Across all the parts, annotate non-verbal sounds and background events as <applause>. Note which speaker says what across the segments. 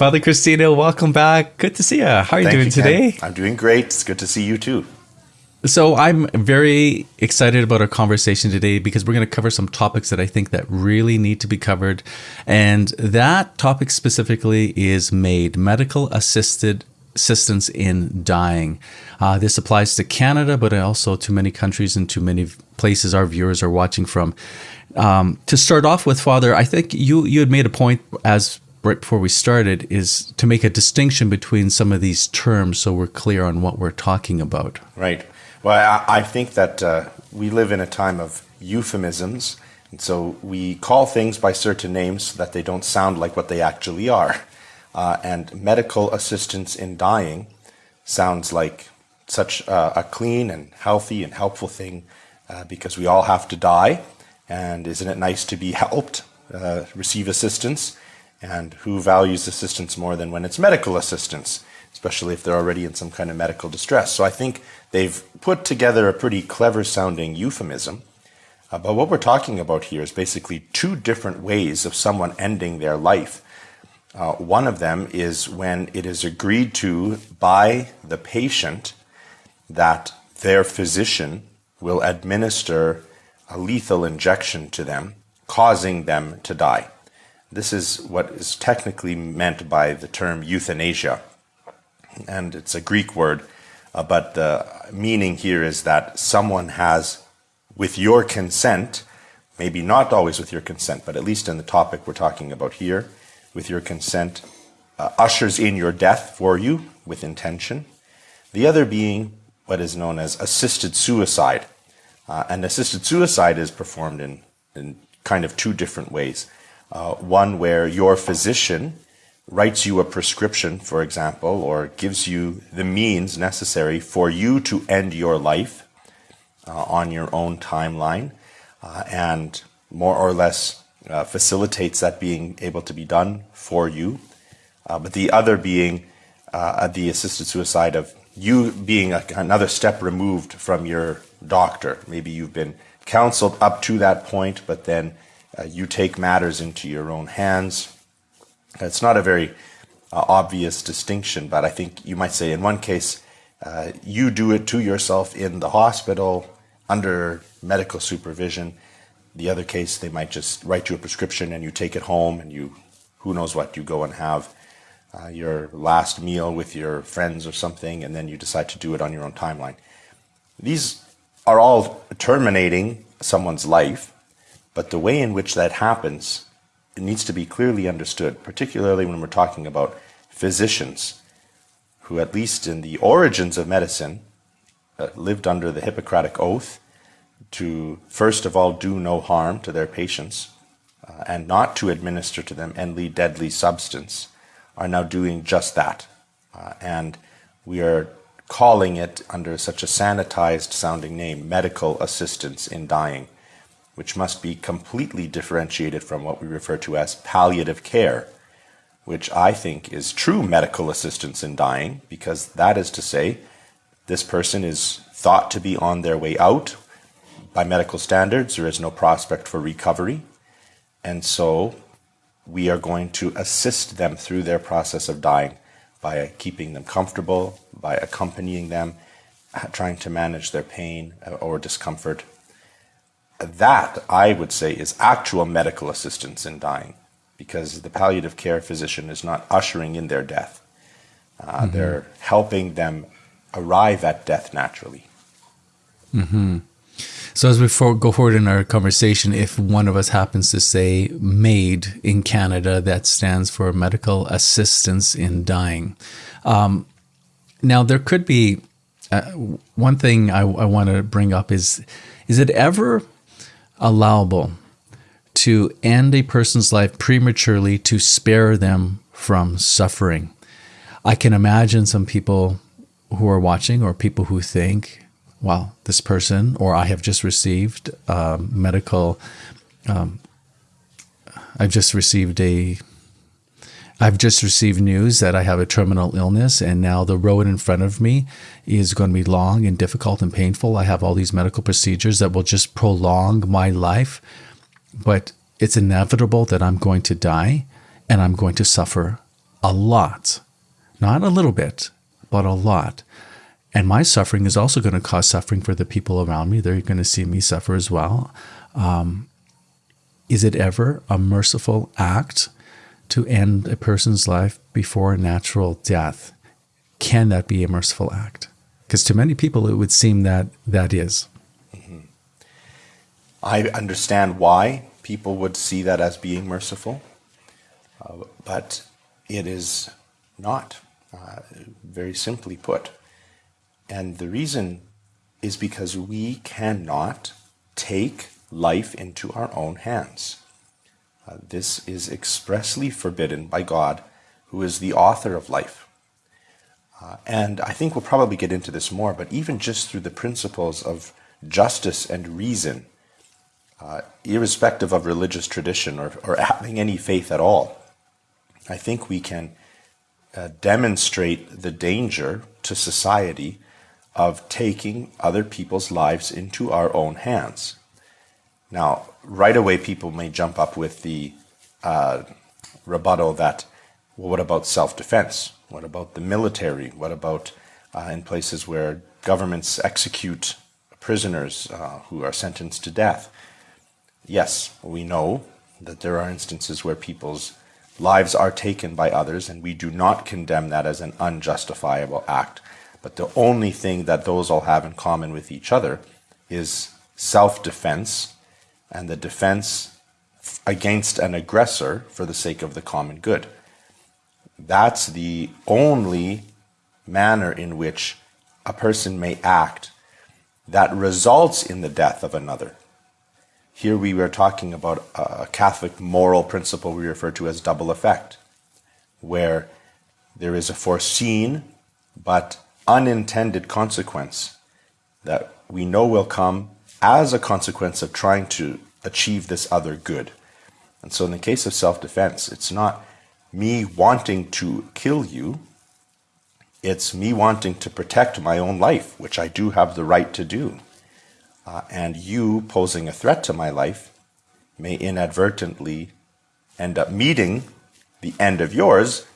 Speaker 1: Father Cristino, welcome back. Good to see you. How are you
Speaker 2: Thank
Speaker 1: doing
Speaker 2: you,
Speaker 1: today?
Speaker 2: Ken. I'm doing great. It's good to see you too.
Speaker 1: So I'm very excited about our conversation today because we're going to cover some topics that I think that really need to be covered. And that topic specifically is MAID medical assisted assistance in dying. Uh, this applies to Canada, but also to many countries and to many places our viewers are watching from. Um, to start off with, Father, I think you you had made a point as right before we started is to make a distinction between some of these terms so we're clear on what we're talking about.
Speaker 2: Right. Well, I, think that uh, we live in a time of euphemisms, and so we call things by certain names so that they don't sound like what they actually are. Uh, and medical assistance in dying sounds like such a clean and healthy and helpful thing uh, because we all have to die. And isn't it nice to be helped, uh, receive assistance? And who values assistance more than when it's medical assistance, especially if they're already in some kind of medical distress? So I think they've put together a pretty clever sounding euphemism. Uh, but what we're talking about here is basically two different ways of someone ending their life. Uh, one of them is when it is agreed to by the patient that their physician will administer a lethal injection to them, causing them to die. This is what is technically meant by the term euthanasia. And it's a Greek word, uh, but the meaning here is that someone has, with your consent, maybe not always with your consent, but at least in the topic we're talking about here, with your consent, uh, ushers in your death for you with intention. The other being what is known as assisted suicide. Uh, and assisted suicide is performed in, in kind of two different ways. Uh, one where your physician writes you a prescription, for example, or gives you the means necessary for you to end your life uh, on your own timeline, uh, and more or less uh, facilitates that being able to be done for you. Uh, but the other being uh, the assisted suicide of you being a, another step removed from your doctor. Maybe you've been counseled up to that point, but then uh, you take matters into your own hands. It's not a very uh, obvious distinction, but I think you might say in one case, uh, you do it to yourself in the hospital under medical supervision. The other case, they might just write you a prescription and you take it home and you, who knows what, you go and have uh, your last meal with your friends or something, and then you decide to do it on your own timeline. These are all terminating someone's life, but the way in which that happens it needs to be clearly understood, particularly when we're talking about physicians who, at least in the origins of medicine, uh, lived under the Hippocratic Oath to, first of all, do no harm to their patients uh, and not to administer to them any deadly substance, are now doing just that. Uh, and we are calling it under such a sanitized sounding name, medical assistance in dying which must be completely differentiated from what we refer to as palliative care, which I think is true medical assistance in dying, because that is to say, this person is thought to be on their way out. By medical standards, there is no prospect for recovery. And so we are going to assist them through their process of dying by keeping them comfortable, by accompanying them, trying to manage their pain or discomfort that, I would say, is actual medical assistance in dying because the palliative care physician is not ushering in their death. Uh, mm-hmm. They're helping them arrive at death naturally.
Speaker 1: Mm-hmm. So, as we for- go forward in our conversation, if one of us happens to say MAID in Canada, that stands for Medical Assistance in Dying. Um, now, there could be uh, one thing I, I want to bring up is is it ever allowable to end a person's life prematurely to spare them from suffering. I can imagine some people who are watching or people who think, well, this person or I have just received um, medical, um, I've just received a I've just received news that I have a terminal illness, and now the road in front of me is going to be long and difficult and painful. I have all these medical procedures that will just prolong my life, but it's inevitable that I'm going to die and I'm going to suffer a lot, not a little bit, but a lot. And my suffering is also going to cause suffering for the people around me. They're going to see me suffer as well. Um, is it ever a merciful act to end a person's life before natural death? Can that be a merciful act? Because to many people, it would seem that that is. Mm-hmm.
Speaker 2: I understand why people would see that as being merciful, uh, but it is not, uh, very simply put. And the reason is because we cannot take life into our own hands. Uh, this is expressly forbidden by God, who is the author of life. Uh, and I think we'll probably get into this more, but even just through the principles of justice and reason, uh, irrespective of religious tradition or, or having any faith at all, I think we can uh, demonstrate the danger to society of taking other people's lives into our own hands. Now, right away, people may jump up with the uh, rebuttal that, well, what about self defense? What about the military? What about uh, in places where governments execute prisoners uh, who are sentenced to death? Yes, we know that there are instances where people's lives are taken by others, and we do not condemn that as an unjustifiable act. But the only thing that those all have in common with each other is self defense and the defense against an aggressor for the sake of the common good. That's the only manner in which a person may act that results in the death of another. Here we were talking about a Catholic moral principle we refer to as double effect, where there is a foreseen but unintended consequence that we know will come as a consequence of trying to achieve this other good. And so, in the case of self defense, it's not me wanting to kill you, it's me wanting to protect my own life, which I do have the right to do. Uh, and you posing a threat to my life may inadvertently end up meeting the end of yours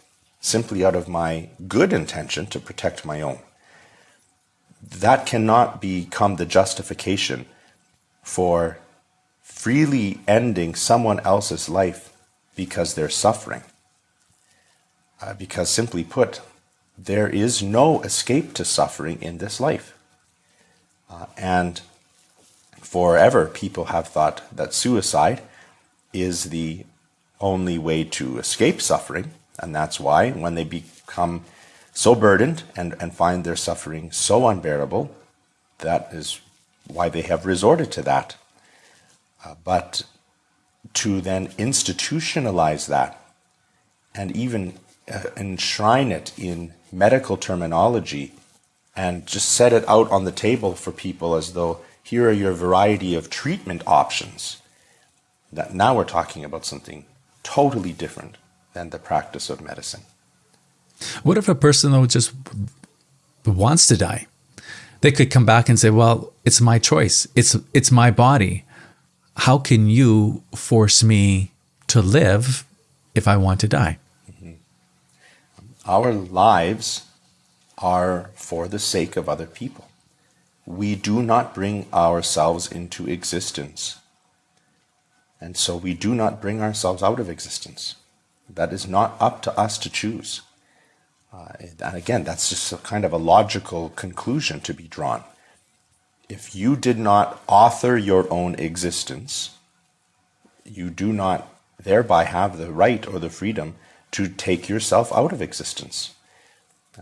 Speaker 2: simply out of my good intention to protect my own. That cannot become the justification for freely ending someone else's life because they're suffering. Uh, because simply put, there is no escape to suffering in this life. Uh, and forever, people have thought that suicide is the only way to escape suffering. And that's why, when they become so burdened and, and find their suffering so unbearable, that is why they have resorted to that. Uh, but to then institutionalize that and even uh, enshrine it in medical terminology and just set it out on the table for people as though here are your variety of treatment options. That now we're talking about something totally different than the practice of medicine.
Speaker 1: What if a person though just wants to die? They could come back and say, "Well, it's my choice. It's it's my body. How can you force me to live if I want to die?" Mm-hmm.
Speaker 2: Our lives are for the sake of other people. We do not bring ourselves into existence. And so we do not bring ourselves out of existence. That is not up to us to choose. Uh, and again, that's just a kind of a logical conclusion to be drawn. If you did not author your own existence, you do not thereby have the right or the freedom to take yourself out of existence.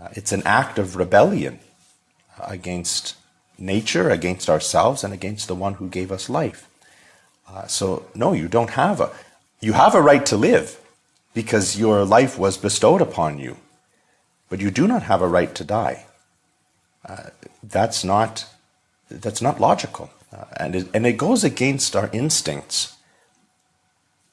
Speaker 2: Uh, it's an act of rebellion against nature, against ourselves, and against the one who gave us life. Uh, so, no, you don't have a. You have a right to live because your life was bestowed upon you but you do not have a right to die. Uh, that's not that's not logical, uh, and it, and it goes against our instincts.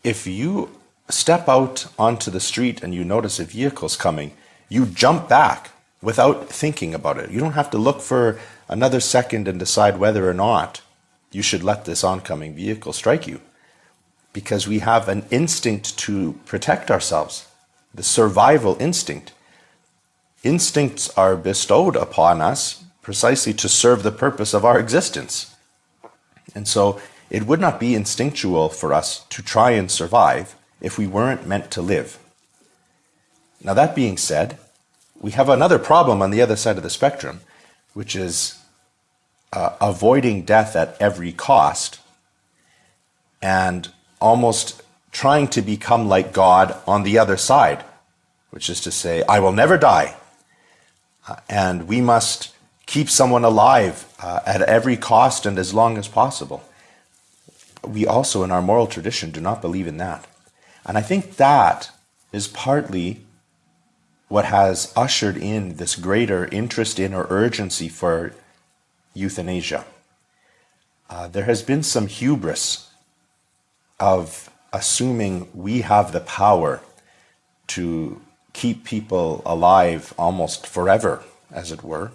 Speaker 2: If you step out onto the street and you notice a vehicle's coming, you jump back without thinking about it. You don't have to look for another second and decide whether or not you should let this oncoming vehicle strike you, because we have an instinct to protect ourselves the survival instinct. Instincts are bestowed upon us precisely to serve the purpose of our existence. And so it would not be instinctual for us to try and survive if we weren't meant to live. Now, that being said, we have another problem on the other side of the spectrum, which is uh, avoiding death at every cost and almost trying to become like God on the other side, which is to say, I will never die. Uh, and we must keep someone alive uh, at every cost and as long as possible. We also, in our moral tradition, do not believe in that. And I think that is partly what has ushered in this greater interest in or urgency for euthanasia. Uh, there has been some hubris of assuming we have the power to keep people alive almost forever, as it were,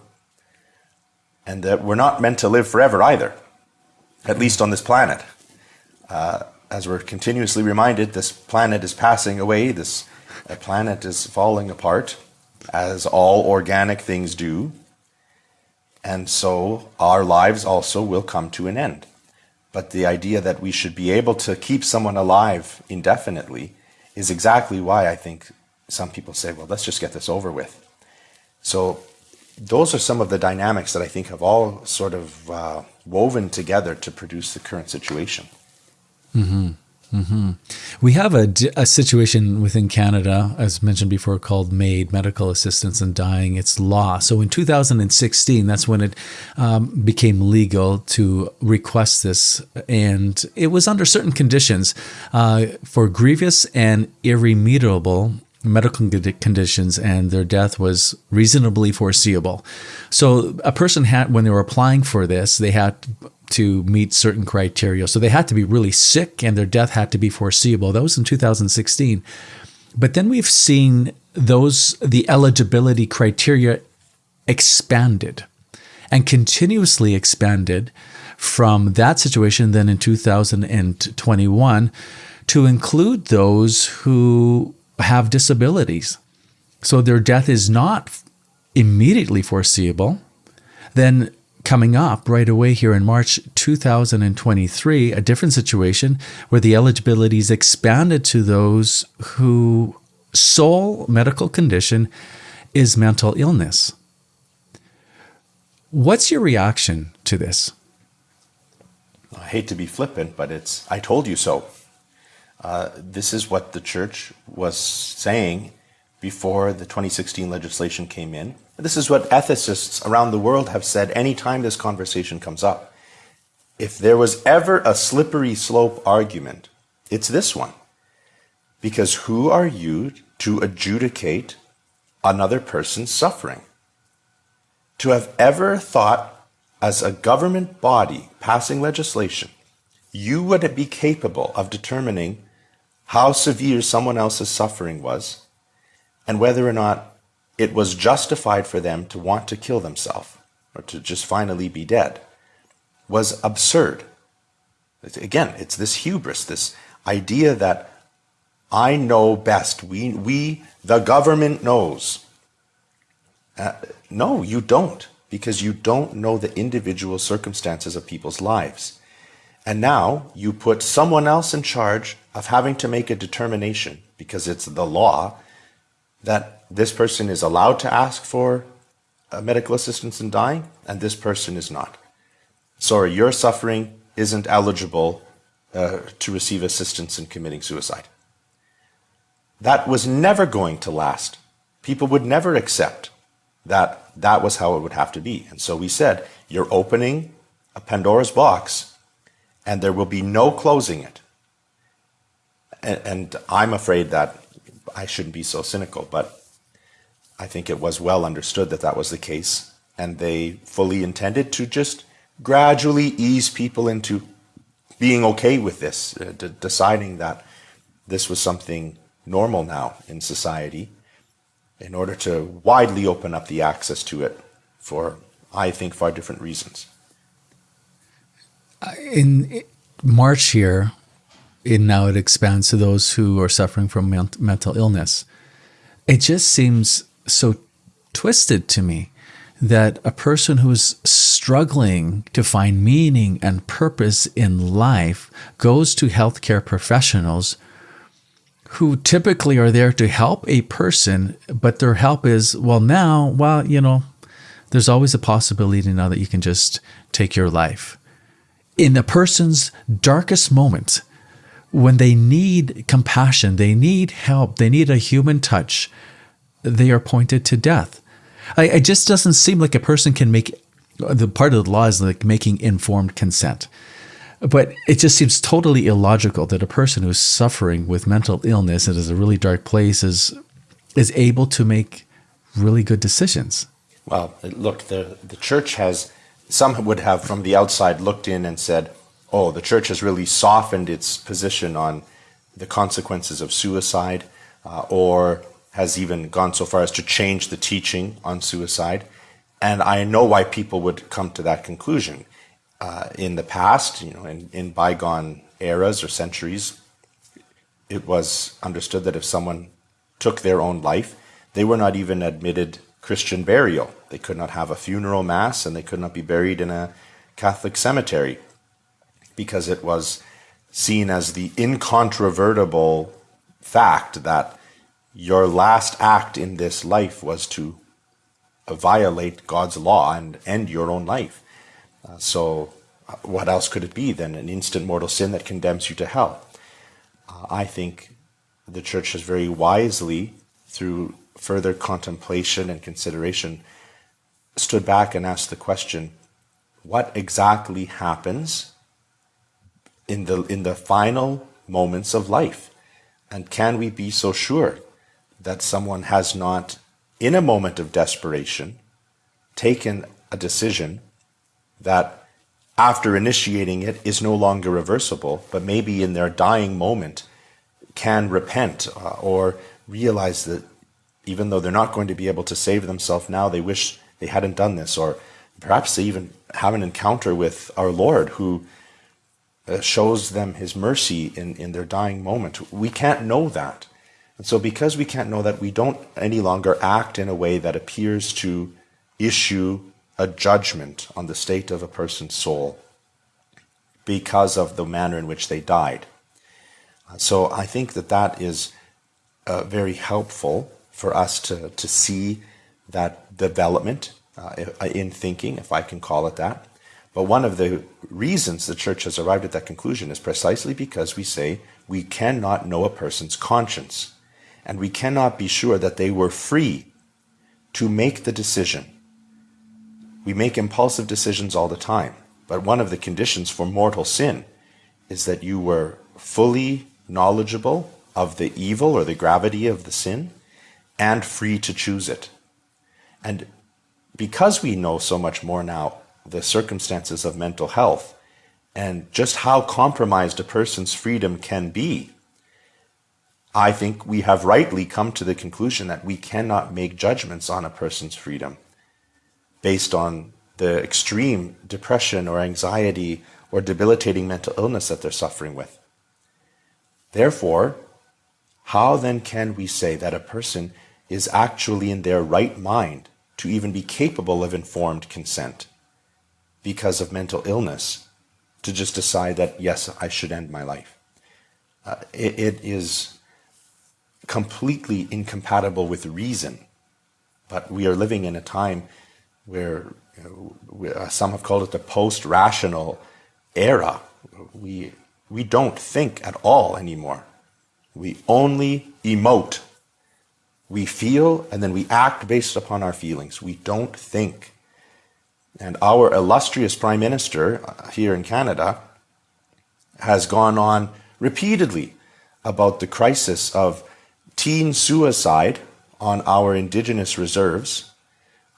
Speaker 2: and that we're not meant to live forever either, at least on this planet. Uh, as we're continuously reminded, this planet is passing away, this planet is falling apart, as all organic things do. And so our lives also will come to an end. But the idea that we should be able to keep someone alive indefinitely is exactly why I think some people say, well, let's just get this over with. So those are some of the dynamics that I think have all sort of uh, woven together to produce the current situation.
Speaker 1: Mm-hmm. Mm-hmm. We have a, a situation within Canada, as mentioned before, called MAID, Medical Assistance in Dying. It's law. So in 2016, that's when it um, became legal to request this. And it was under certain conditions uh, for grievous and irremediable medical conditions and their death was reasonably foreseeable. So a person had, when they were applying for this, they had to meet certain criteria. So they had to be really sick and their death had to be foreseeable. That was in 2016. But then we've seen those, the eligibility criteria expanded and continuously expanded from that situation then in 2021 to include those who have disabilities. So their death is not immediately foreseeable. Then coming up right away here in March 2023, a different situation where the eligibility is expanded to those who sole medical condition is mental illness. What's your reaction to this?
Speaker 2: I hate to be flippant, but it's I told you so. Uh, this is what the church was saying before the 2016 legislation came in. This is what ethicists around the world have said anytime this conversation comes up. If there was ever a slippery slope argument, it's this one. Because who are you to adjudicate another person's suffering? To have ever thought, as a government body passing legislation, you would be capable of determining how severe someone else's suffering was and whether or not it was justified for them to want to kill themselves or to just finally be dead was absurd. Again, it's this hubris, this idea that I know best. We, we the government knows. Uh, no, you don't, because you don't know the individual circumstances of people's lives. And now you put someone else in charge of having to make a determination, because it's the law, that this person is allowed to ask for uh, medical assistance in dying, and this person is not. Sorry, your suffering isn't eligible uh, to receive assistance in committing suicide. That was never going to last. People would never accept that that was how it would have to be. And so we said, you're opening a Pandora's box, and there will be no closing it. And, and I'm afraid that I shouldn't be so cynical, but I think it was well understood that that was the case, and they fully intended to just gradually ease people into being okay with this, uh, deciding that this was something normal now in society, in order to widely open up the access to it for, I think, far different reasons.
Speaker 1: In March here, and now it expands to those who are suffering from mental illness. it just seems so twisted to me that a person who's struggling to find meaning and purpose in life goes to healthcare professionals who typically are there to help a person, but their help is, well, now, well, you know, there's always a possibility now that you can just take your life. In a person's darkest moment, when they need compassion, they need help, they need a human touch, they are pointed to death. I, it just doesn't seem like a person can make the part of the law is like making informed consent. But it just seems totally illogical that a person who's suffering with mental illness and is a really dark place is is able to make really good decisions.
Speaker 2: Well, look, the the church has some would have from the outside looked in and said, "Oh, the church has really softened its position on the consequences of suicide, uh, or has even gone so far as to change the teaching on suicide. And I know why people would come to that conclusion. Uh, in the past, you know, in, in bygone eras or centuries, it was understood that if someone took their own life, they were not even admitted Christian burial. They could not have a funeral mass and they could not be buried in a Catholic cemetery because it was seen as the incontrovertible fact that your last act in this life was to violate God's law and end your own life. Uh, so, uh, what else could it be than an instant mortal sin that condemns you to hell? Uh, I think the church has very wisely, through further contemplation and consideration, stood back and asked the question what exactly happens in the, in the final moments of life? And can we be so sure that someone has not, in a moment of desperation, taken a decision that after initiating it is no longer reversible, but maybe in their dying moment can repent uh, or realize that even though they're not going to be able to save themselves now, they wish they hadn't done this, or perhaps they even have an encounter with our Lord who uh, shows them his mercy in, in their dying moment. We can't know that. And so, because we can't know that, we don't any longer act in a way that appears to issue a judgment on the state of a person's soul because of the manner in which they died. So, I think that that is uh, very helpful for us to, to see that development uh, in thinking, if I can call it that. But one of the reasons the church has arrived at that conclusion is precisely because we say we cannot know a person's conscience and we cannot be sure that they were free to make the decision. We make impulsive decisions all the time, but one of the conditions for mortal sin is that you were fully knowledgeable of the evil or the gravity of the sin and free to choose it. And because we know so much more now the circumstances of mental health and just how compromised a person's freedom can be, I think we have rightly come to the conclusion that we cannot make judgments on a person's freedom based on the extreme depression or anxiety or debilitating mental illness that they're suffering with. Therefore, how then can we say that a person is actually in their right mind to even be capable of informed consent because of mental illness to just decide that, yes, I should end my life? Uh, it, it is completely incompatible with reason. But we are living in a time where you know, uh, some have called it the post-rational era. We we don't think at all anymore. We only emote. We feel and then we act based upon our feelings. We don't think. And our illustrious Prime Minister uh, here in Canada has gone on repeatedly about the crisis of teen suicide on our indigenous reserves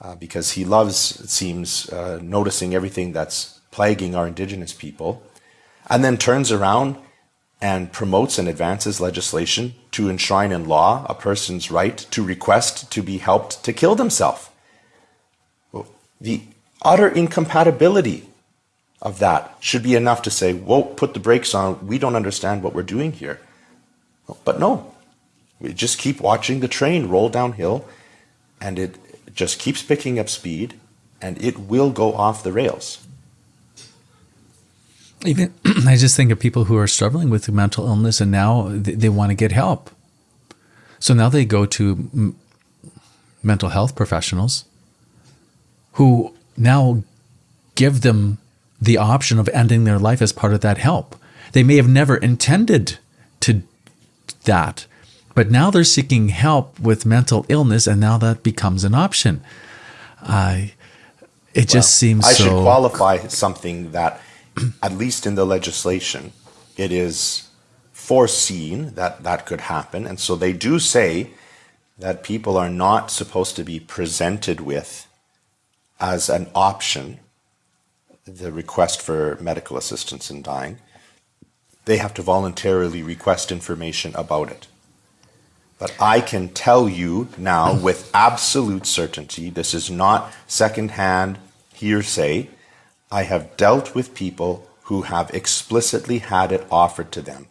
Speaker 2: uh, because he loves, it seems, uh, noticing everything that's plaguing our indigenous people, and then turns around and promotes and advances legislation to enshrine in law a person's right to request to be helped to kill themselves. The utter incompatibility of that should be enough to say, whoa, put the brakes on, we don't understand what we're doing here. But no, We just keep watching the train roll downhill, and it just keeps picking up speed, and it will go off the rails.
Speaker 1: Even <clears throat> I just think of people who are struggling with mental illness and now they, they want to get help. So now they go to m- mental health professionals who now give them the option of ending their life as part of that help. They may have never intended to that, but now they're seeking help with mental illness, and now that becomes an option. I, it well, just seems
Speaker 2: I
Speaker 1: so
Speaker 2: should qualify something that, at least in the legislation, it is foreseen that that could happen, and so they do say that people are not supposed to be presented with as an option the request for medical assistance in dying, they have to voluntarily request information about it. But I can tell you now with absolute certainty, this is not secondhand hearsay. I have dealt with people who have explicitly had it offered to them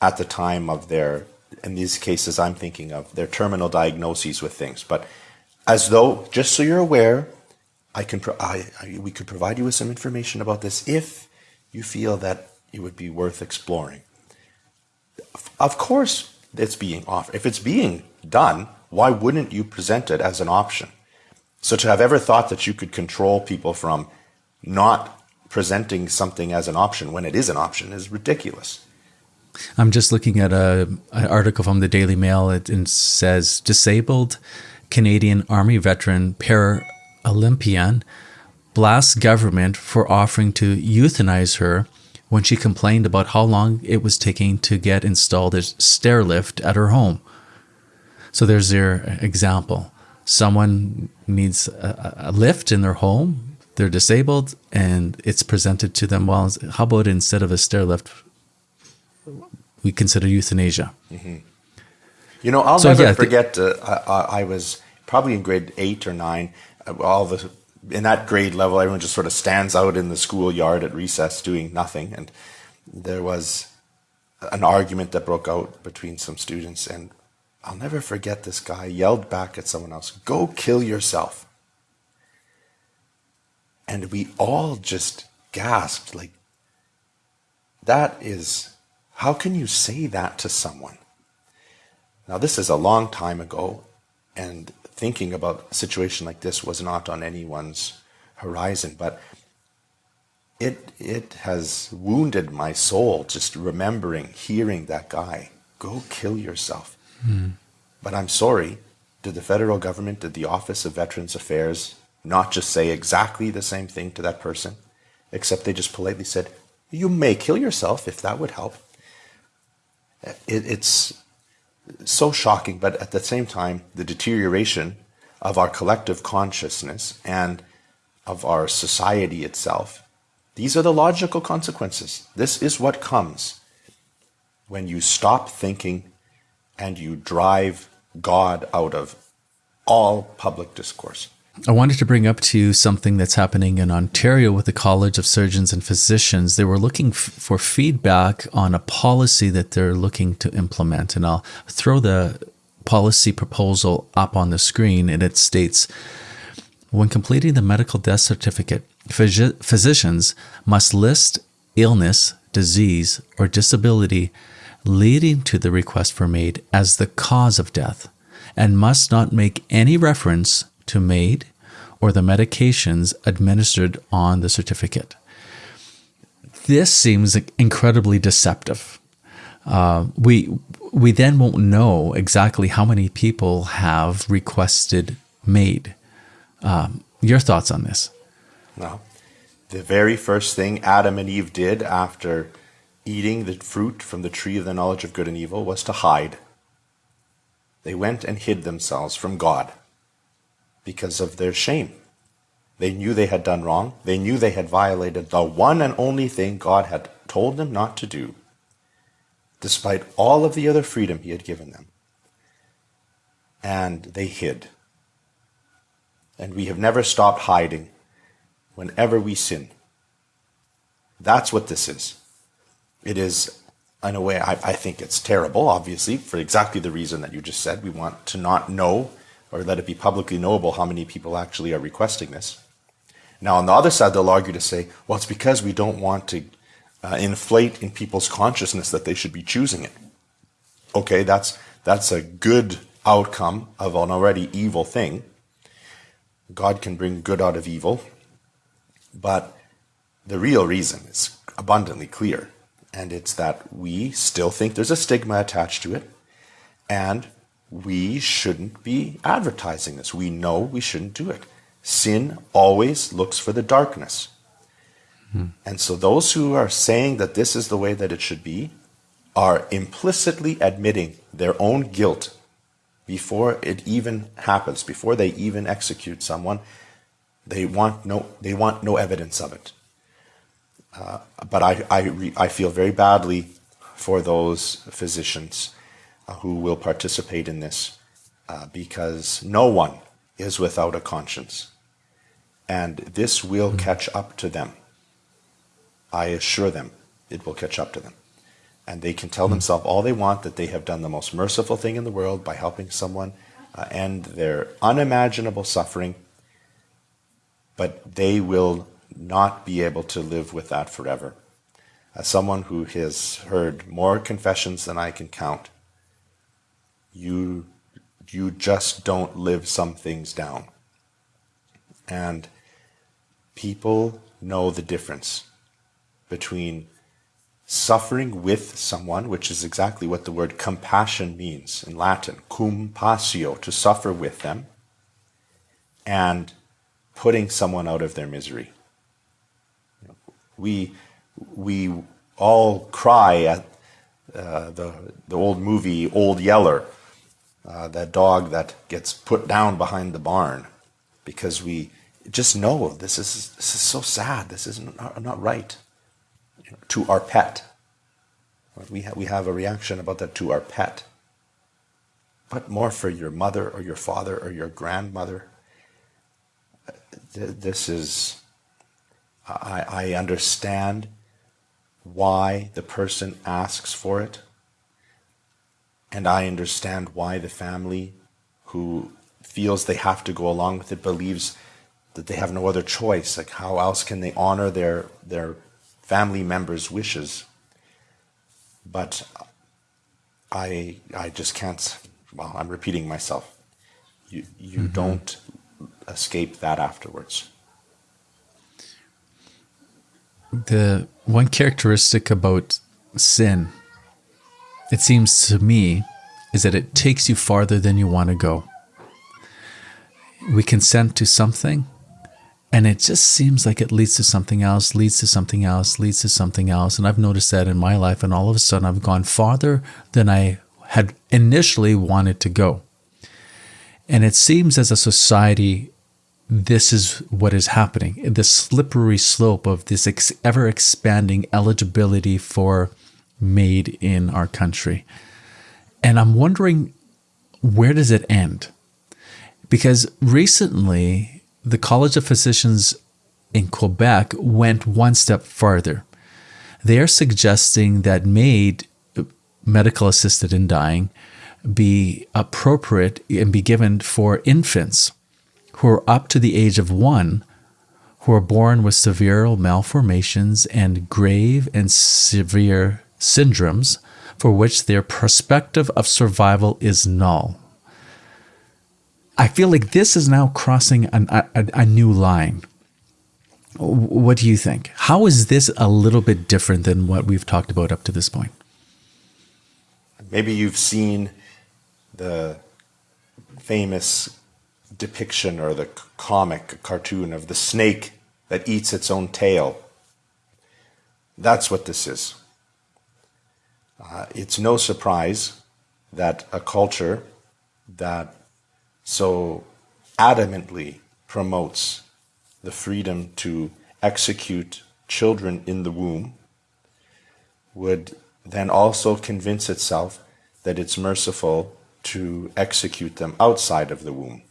Speaker 2: at the time of their, in these cases I'm thinking of, their terminal diagnoses with things. But as though, just so you're aware, I can pro- I, I, we could provide you with some information about this if you feel that it would be worth exploring. Of course, it's being offered. If it's being done, why wouldn't you present it as an option? So to have ever thought that you could control people from not presenting something as an option when it is an option is ridiculous.
Speaker 1: I'm just looking at a an article from the Daily Mail. It, it says disabled Canadian Army veteran Paralympian blasts government for offering to euthanize her when she complained about how long it was taking to get installed a stair lift at her home. So there's their example. Someone needs a, a lift in their home, they're disabled, and it's presented to them. Well, how about instead of a stair lift, we consider euthanasia?
Speaker 2: Mm-hmm. You know, I'll so, never yeah, forget. Uh, I, I was probably in grade eight or nine, all the in that grade level, everyone just sort of stands out in the schoolyard at recess doing nothing. And there was an argument that broke out between some students, and I'll never forget this guy yelled back at someone else, Go kill yourself. And we all just gasped, like, that is, how can you say that to someone? Now, this is a long time ago, and thinking about a situation like this was not on anyone's horizon, but it it has wounded my soul just remembering hearing that guy go kill yourself. Mm. But I'm sorry, did the federal government, did the Office of Veterans Affairs not just say exactly the same thing to that person, except they just politely said, "You may kill yourself if that would help." It, it's so shocking, but at the same time, the deterioration of our collective consciousness and of our society itself. These are the logical consequences. This is what comes when you stop thinking and you drive God out of all public discourse.
Speaker 1: I wanted to bring up to you something that's happening in Ontario with the College of Surgeons and Physicians. They were looking f- for feedback on a policy that they're looking to implement. And I'll throw the policy proposal up on the screen, and it states When completing the medical death certificate, phys- physicians must list illness, disease, or disability leading to the request for MAID as the cause of death and must not make any reference to MAID or the medications administered on the certificate. This seems incredibly deceptive. Uh, we we then won't know exactly how many people have requested MAID. Um, your thoughts on this?
Speaker 2: Well, the very first thing Adam and Eve did after eating the fruit from the tree of the knowledge of good and evil was to hide. They went and hid themselves from God because of their shame. They knew they had done wrong. They knew they had violated the one and only thing God had told them not to do, despite all of the other freedom He had given them. And they hid. And we have never stopped hiding whenever we sin. That's what this is. It is in a way, I, I think it's terrible, obviously, for exactly the reason that you just said. We want to not know or let it be publicly knowable how many people actually are requesting this. Now, on the other side, they'll argue to say, well, it's because we don't want to uh, inflate in people's consciousness that they should be choosing it. Okay, that's, that's a good outcome of an already evil thing. God can bring good out of evil, but the real reason is abundantly clear, and it's that we still think there's a stigma attached to it, and we shouldn't be advertising this. We know we shouldn't do it. Sin always looks for the darkness. Hmm. And so those who are saying that this is the way that it should be are implicitly admitting their own guilt before it even happens, before they even execute someone. They want no, they want no evidence of it. Uh, but I, I, I feel very badly for those physicians who will participate in this uh, because no one is without a conscience. And this will mm-hmm. catch up to them. I assure them it will catch up to them. And they can tell mm-hmm. themselves all they want that they have done the most merciful thing in the world by helping someone uh, end their unimaginable suffering, but they will not be able to live with that forever. As someone who has heard more confessions than I can count, you you just don't live some things down. And people know the difference between suffering with someone, which is exactly what the word compassion means in Latin, cum passio, to suffer with them, and putting someone out of their misery. We, we all cry at uh, the, the old movie Old Yeller, uh, that dog that gets put down behind the barn, because we just know this is, this is so sad, this is not, not right. To our pet. We, ha- we have a reaction about that to our pet. But more for your mother or your father or your grandmother. This is I, I understand why the person asks for it. And I understand why the family who feels they have to go along with it believes that they have no other choice. Like, how else can they honor their, their family members' wishes? But I, I just can't, well, I'm repeating myself. You, you mm-hmm. don't escape that afterwards.
Speaker 1: the one characteristic about sin, it seems to me, is that it takes you farther than you want to go. We consent to something, and it just seems like it leads to something else, leads to something else, leads to something else. And I've noticed that in my life, and all of a sudden I've gone farther than I had initially wanted to go. And it seems as a society, this is what is happening the slippery slope of this ever expanding eligibility for MAID in our country. And I'm wondering where does it end? Because recently, the College of Physicians in Quebec went one step farther. They are suggesting that MAID, medical assisted in dying, be appropriate and be given for infants who are up to the age of one who are born with severe malformations and grave and severe syndromes for which their perspective of survival is null. I feel like this is now crossing an, a, a new line. What do you think? How is this a little bit different than what we've talked about up to this point?
Speaker 2: Maybe you've seen the famous depiction or the comic cartoon of the snake that eats its own tail. That's what this is. Uh, it's no surprise that a culture that so adamantly promotes the freedom to execute children in the womb would then also convince itself that it's merciful to execute them outside of the womb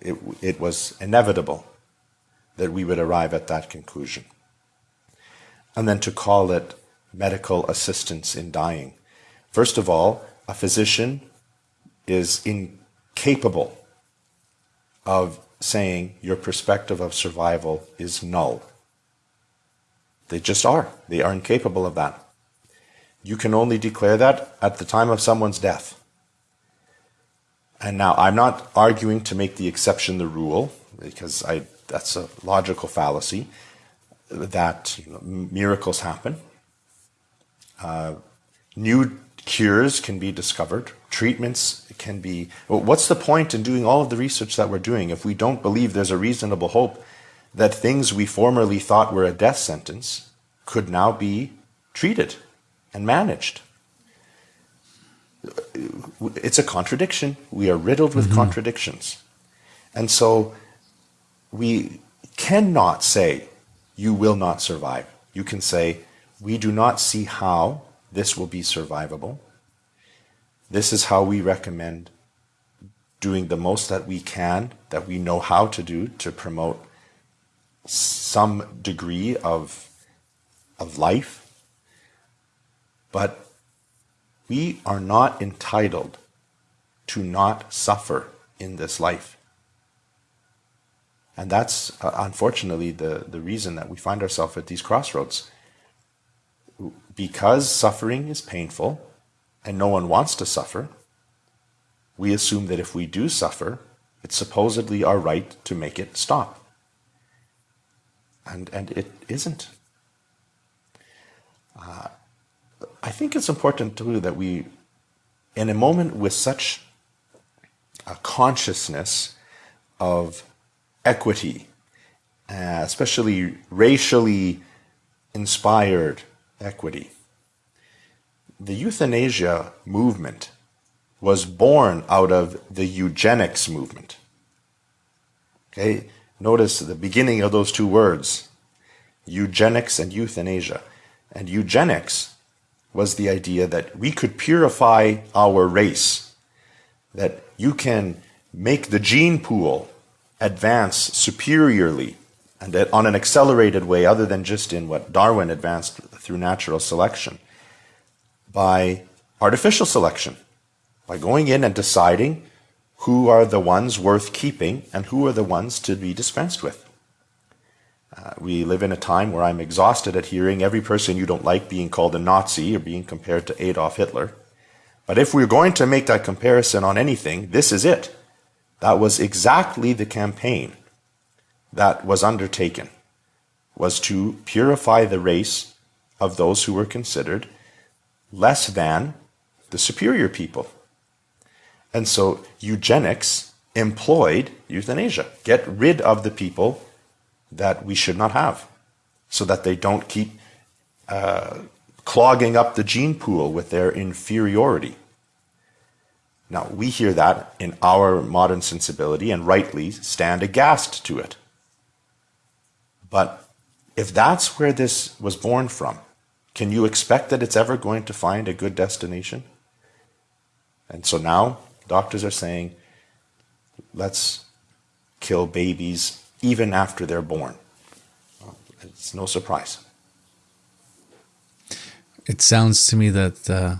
Speaker 2: it, it was inevitable that we would arrive at that conclusion. And then to call it medical assistance in dying. First of all, a physician is incapable of saying your perspective of survival is null. They just are. They are incapable of that. You can only declare that at the time of someone's death. And now I'm not arguing to make the exception the rule, because I, that's a logical fallacy, that you know, miracles happen. Uh, new cures can be discovered, treatments can be. Well, what's the point in doing all of the research that we're doing if we don't believe there's a reasonable hope that things we formerly thought were a death sentence could now be treated and managed? It's a contradiction. We are riddled with mm-hmm. contradictions. And so we cannot say, you will not survive. You can say, we do not see how this will be survivable. This is how we recommend doing the most that we can, that we know how to do to promote some degree of, of life. But we are not entitled to not suffer in this life. And that's uh, unfortunately the, the reason that we find ourselves at these crossroads because suffering is painful and no one wants to suffer, we assume that if we do suffer, it's supposedly our right to make it stop. And, and it isn't. Uh, I think it's important too that we, in a moment with such a consciousness of equity, uh, especially racially inspired equity. The euthanasia movement was born out of the eugenics movement. Okay, notice the beginning of those two words, eugenics and euthanasia. And eugenics was the idea that we could purify our race, that you can make the gene pool advance superiorly and uh, on an accelerated way, other than just in what Darwin advanced through natural selection, by artificial selection, by going in and deciding who are the ones worth keeping and who are the ones to be dispensed with. Uh, we live in a time where I'm exhausted at hearing every person you don't like being called a Nazi or being compared to Adolf Hitler. But if we're going to make that comparison on anything, this is it. That was exactly the campaign that was undertaken was to purify the race of those who were considered less than the superior people. And so eugenics employed euthanasia. Get rid of the people that we should not have so that they don't keep uh, clogging up the gene pool with their inferiority. Now, we hear that in our modern sensibility and rightly stand aghast to it. But if that's where this was born from, can you expect that it's ever going to find a good destination? And so now doctors are saying, let's kill babies even after they're born. It's no surprise.
Speaker 1: It sounds to me that uh,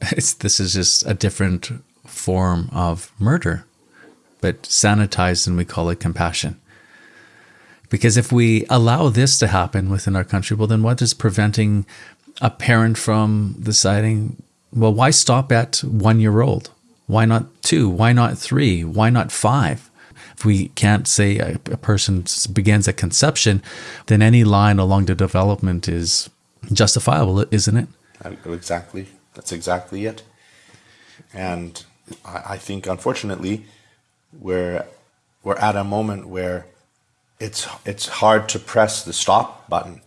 Speaker 1: <laughs> this is just a different form of murder, but sanitized and we call it compassion. Because if we allow this to happen within our country, well, then what is preventing a parent from deciding, well, why stop at one year old? Why not two? Why not three? Why not five? If we can't say a, a person begins at conception, then any line along the development is justifiable, isn't it?
Speaker 2: Exactly. That's exactly it. And I, I think, unfortunately, we're, we're at a moment where it's it's hard to press the stop button.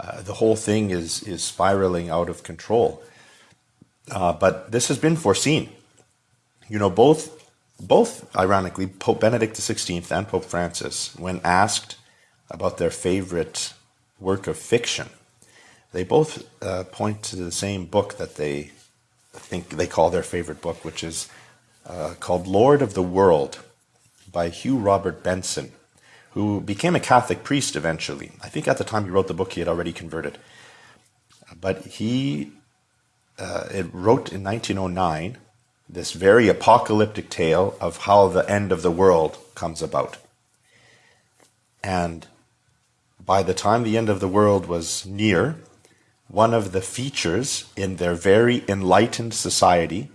Speaker 2: Uh, the whole thing is is spiraling out of control. Uh, but this has been foreseen. You know, both both ironically Pope Benedict XVI and Pope Francis, when asked about their favorite work of fiction, they both uh, point to the same book that they think they call their favorite book, which is uh, called Lord of the World by Hugh Robert Benson who became a Catholic priest eventually. I think at the time he wrote the book, he had already converted. But he uh, wrote in 1909 this very apocalyptic tale of how the end of the world comes about. And by the time the end of the world was near, one of the features in their very enlightened society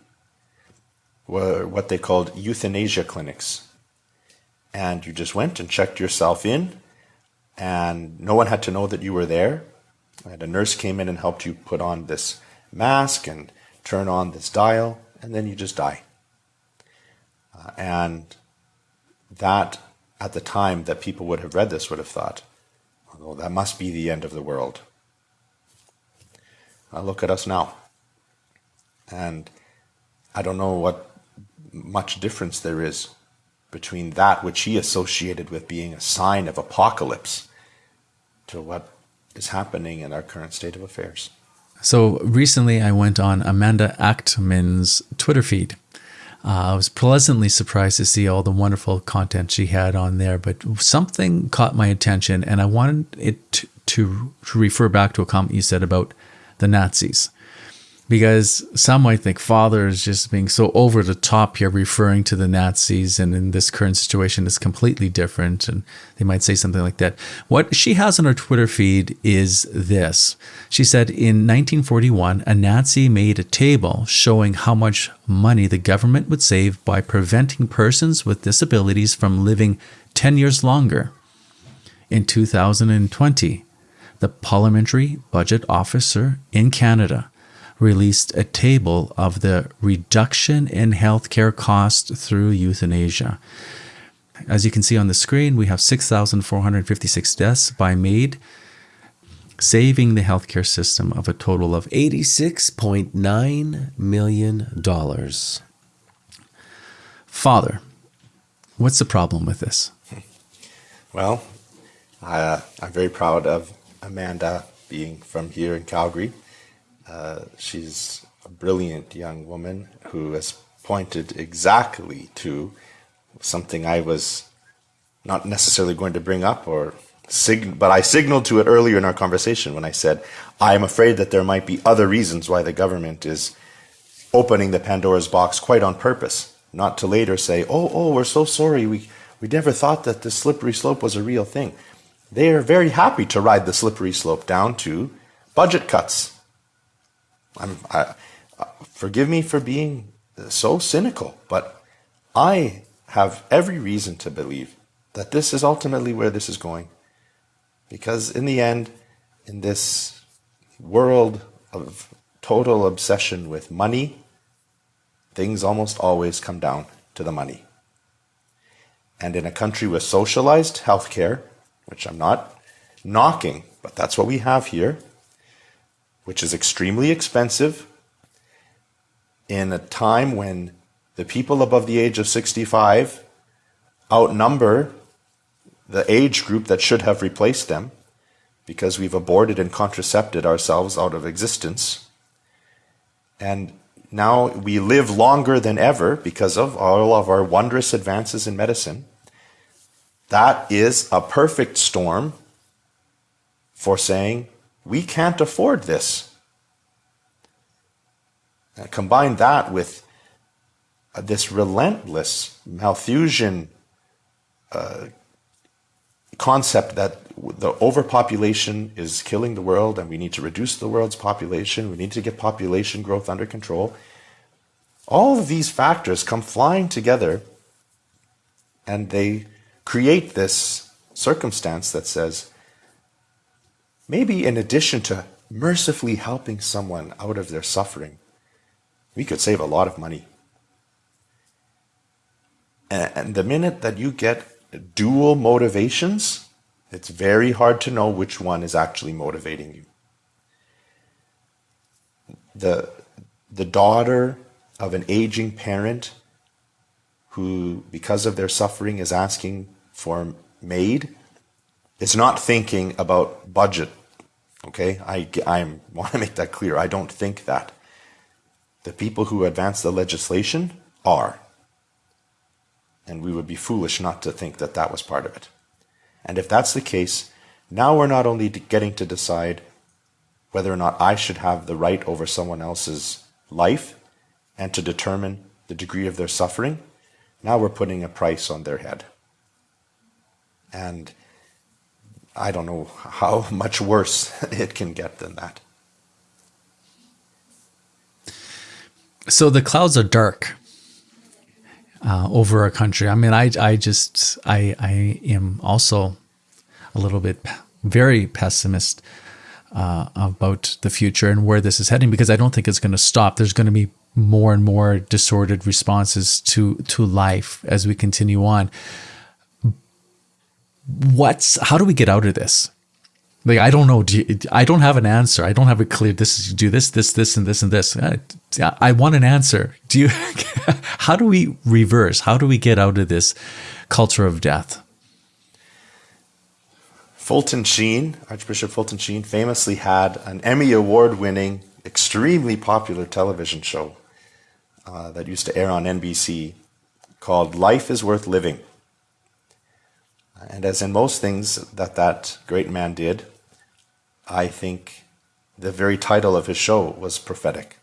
Speaker 2: were what they called euthanasia clinics. And you just went and checked yourself in, and no one had to know that you were there. And a nurse came in and helped you put on this mask and turn on this dial, and then you just die. Uh, and that, at the time that people would have read this, would have thought, oh, that must be the end of the world. Uh, look at us now. And I don't know what much difference there is between that which he associated with being a sign of apocalypse to what is happening in our current state of affairs.
Speaker 1: So recently I went on Amanda Achtman's Twitter feed. Uh, I was pleasantly surprised to see all the wonderful content she had on there, but something caught my attention, and I wanted it to, to, to refer back to a comment you said about the Nazis because some might think father is just being so over the top here referring to the nazis and in this current situation is completely different and they might say something like that. What she has on her twitter feed is this. She said in 1941 a nazi made a table showing how much money the government would save by preventing persons with disabilities from living 10 years longer. In 2020 the parliamentary budget officer in canada released a table of the reduction in healthcare costs through euthanasia. As you can see on the screen, we have 6,456 deaths by MAID, saving the healthcare system of a total of $86.9 million. Father, what's the problem with this? <laughs>
Speaker 2: Well, uh, I'm very proud of Amanda being from here in Calgary. Uh, she's a brilliant young woman who has pointed exactly to something I was not necessarily going to bring up or but I signaled to it earlier in our conversation when I said I am afraid that there might be other reasons why the government is opening the Pandora's box quite on purpose, not to later say, "Oh, oh, we're so sorry. We we never thought that the slippery slope was a real thing." They are very happy to ride the slippery slope down to budget cuts I'm, I, uh, forgive me for being so cynical, but I have every reason to believe that this is ultimately where this is going. Because in the end, in this world of total obsession with money, things almost always come down to the money. And in a country with socialized healthcare, which I'm not knocking, but that's what we have here, which is extremely expensive in a time when the people above the age of 65 outnumber the age group that should have replaced them because we've aborted and contracepted ourselves out of existence. And now we live longer than ever because of all of our wondrous advances in medicine. That is a perfect storm for saying we can't afford this. Uh, combine that with uh, this relentless Malthusian uh, concept that the overpopulation is killing the world and we need to reduce the world's population, we need to get population growth under control. All of these factors come flying together and they create this circumstance that says Maybe in addition to mercifully helping someone out of their suffering, we could save a lot of money. And the minute that you get dual motivations, it's very hard to know which one is actually motivating you. The, the daughter of an aging parent who, because of their suffering, is asking for MAID it's not thinking about budget. Okay, I, I want to make that clear. I don't think that. The people who advance the legislation are. And we would be foolish not to think that that was part of it. And if that's the case, now we're not only getting to decide whether or not I should have the right over someone else's life and to determine the degree of their suffering, now we're putting a price on their head. And I don't know how <laughs> much worse <laughs> it can get than that.
Speaker 1: So the clouds are dark uh, over our country. I mean, I, I just, I, I am also a little bit very pessimist uh, about the future and where this is heading because I don't think it's going to stop. There's going to be more and more disordered responses to to life as we continue on. What's how do we get out of this? Like I don't know. Do you, I don't have an answer. I don't have a clear. This is do this, this, this, and this, and this. I, I want an answer. Do you? <laughs> how do we reverse? How do we get out of this culture of death?
Speaker 2: Fulton Sheen, Archbishop Fulton Sheen, famously had an Emmy Award winning, extremely popular television show uh, that used to air on NBC called Life is Worth Living. And as in most things that that great man did, I think the very title of his show was prophetic.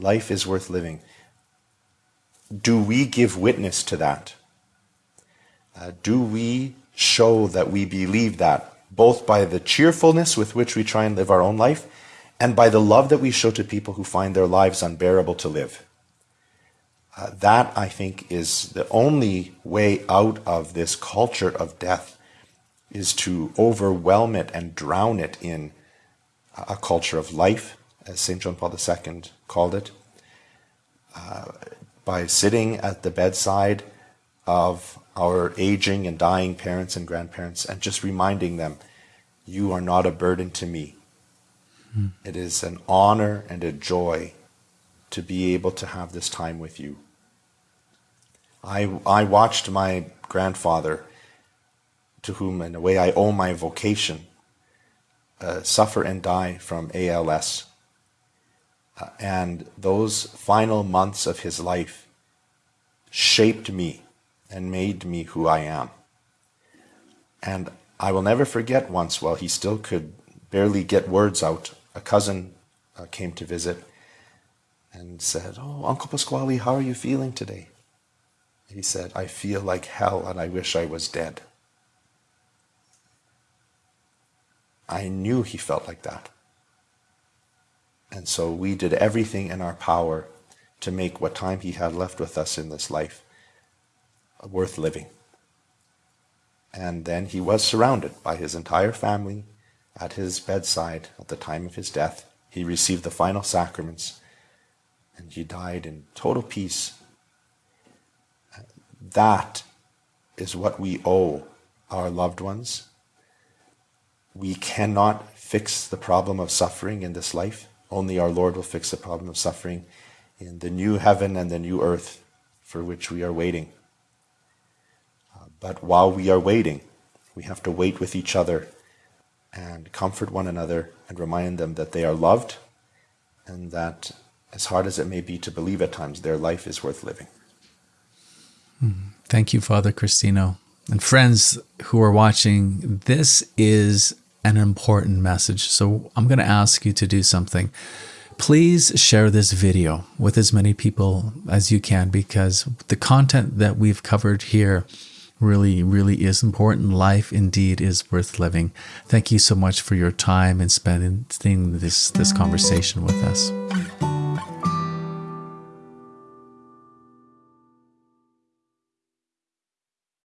Speaker 2: Life is worth living. Do we give witness to that? Uh, do we show that we believe that, both by the cheerfulness with which we try and live our own life, and by the love that we show to people who find their lives unbearable to live? Uh, that, I think, is the only way out of this culture of death, is to overwhelm it and drown it in a culture of life, as St. John Paul II called it, uh, by sitting at the bedside of our aging and dying parents and grandparents and just reminding them, you are not a burden to me. Hmm. It is an honor and a joy to be able to have this time with you. I, I watched my grandfather, to whom in a way I owe my vocation, uh, suffer and die from ALS. Uh, and those final months of his life shaped me and made me who I am. And I will never forget once, while he still could barely get words out, a cousin uh, came to visit and said, Oh, Uncle Pasquale, how are you feeling today? He said, I feel like hell and I wish I was dead. I knew he felt like that. And so we did everything in our power to make what time he had left with us in this life worth living. And then he was surrounded by his entire family at his bedside at the time of his death. He received the final sacraments and he died in total peace. That is what we owe our loved ones. We cannot fix the problem of suffering in this life. Only our Lord will fix the problem of suffering in the new heaven and the new earth for which we are waiting. Uh, but while we are waiting, we have to wait with each other and comfort one another and remind them that they are loved and that, as hard as it may be to believe at times, their life is worth living.
Speaker 1: Thank you, Father Cristino. And friends who are watching, this is an important message. So I'm going to ask you to do something. Please share this video with as many people as you can because the content that we've covered here really, really is important. Life indeed is worth living. Thank you so much for your time and spending this, this conversation with us.